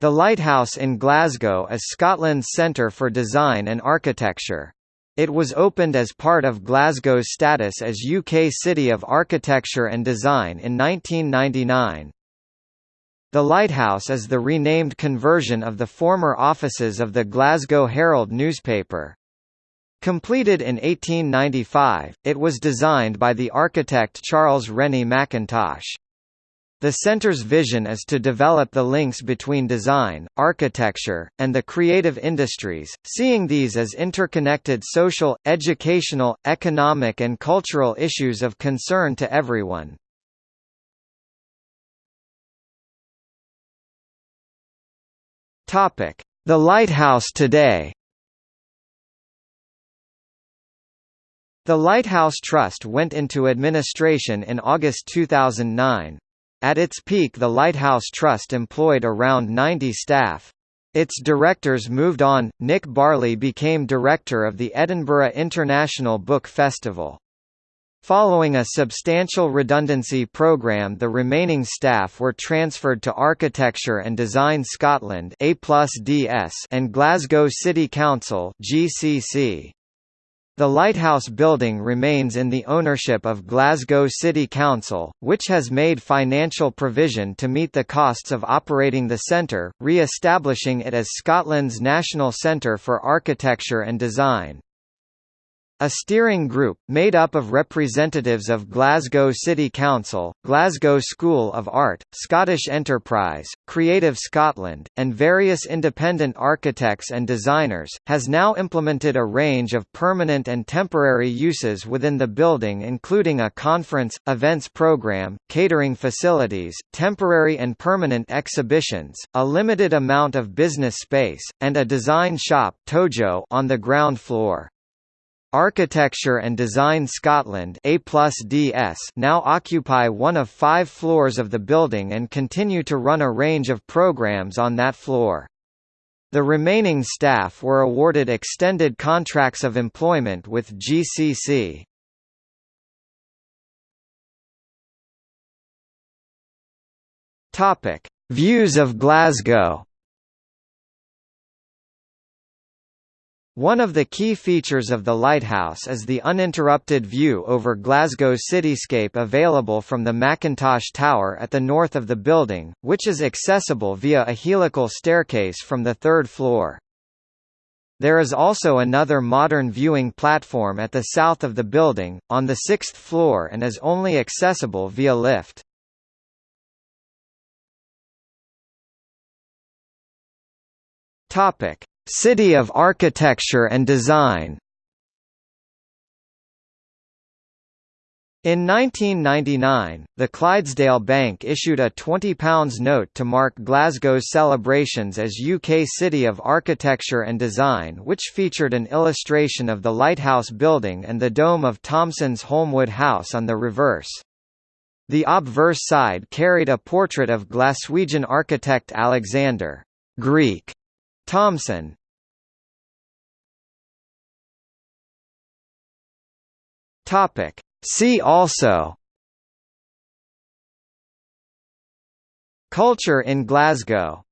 The Lighthouse in Glasgow is Scotland's Centre for Design and Architecture. It was opened as part of Glasgow's status as UK City of Architecture and Design in 1999. The lighthouse is the renamed conversion of the former offices of the Glasgow Herald newspaper. Completed in 1895, it was designed by the architect Charles Rennie Mackintosh. The center's vision is to develop the links between design, architecture, and the creative industries, seeing these as interconnected social, educational, economic and cultural issues of concern to everyone. The lighthouse today The Lighthouse Trust went into administration in August 2009. At its peak the Lighthouse Trust employed around 90 staff. Its directors moved on. Nick Barley became director of the Edinburgh International Book Festival. Following a substantial redundancy program the remaining staff were transferred to Architecture and Design Scotland and Glasgow City Council GCC. The lighthouse building remains in the ownership of Glasgow City Council, which has made financial provision to meet the costs of operating the centre, re-establishing it as Scotland's national centre for architecture and design. A steering group, made up of representatives of Glasgow City Council, Glasgow School of Art, Scottish Enterprise, Creative Scotland, and various independent architects and designers, has now implemented a range of permanent and temporary uses within the building including a conference, events program, catering facilities, temporary and permanent exhibitions, a limited amount of business space, and a design shop Tojo on the ground floor. Architecture and Design Scotland A DS now occupy one of five floors of the building and continue to run a range of programs on that floor. The remaining staff were awarded extended contracts of employment with GCC. Views of Glasgow One of the key features of the lighthouse is the uninterrupted view over Glasgow's cityscape available from the Mackintosh Tower at the north of the building, which is accessible via a helical staircase from the third floor. There is also another modern viewing platform at the south of the building, on the sixth floor and is only accessible via lift. Topic: City of Architecture and Design In 1999, the Clydesdale Bank issued a £20 note to mark Glasgow's celebrations as UK City of Architecture and Design which featured an illustration of the Lighthouse Building and the dome of Thomson's Holmwood House on the reverse. The obverse side carried a portrait of Glaswegian architect Alexander Greek Thomson, Topic. See also. Culture in Glasgow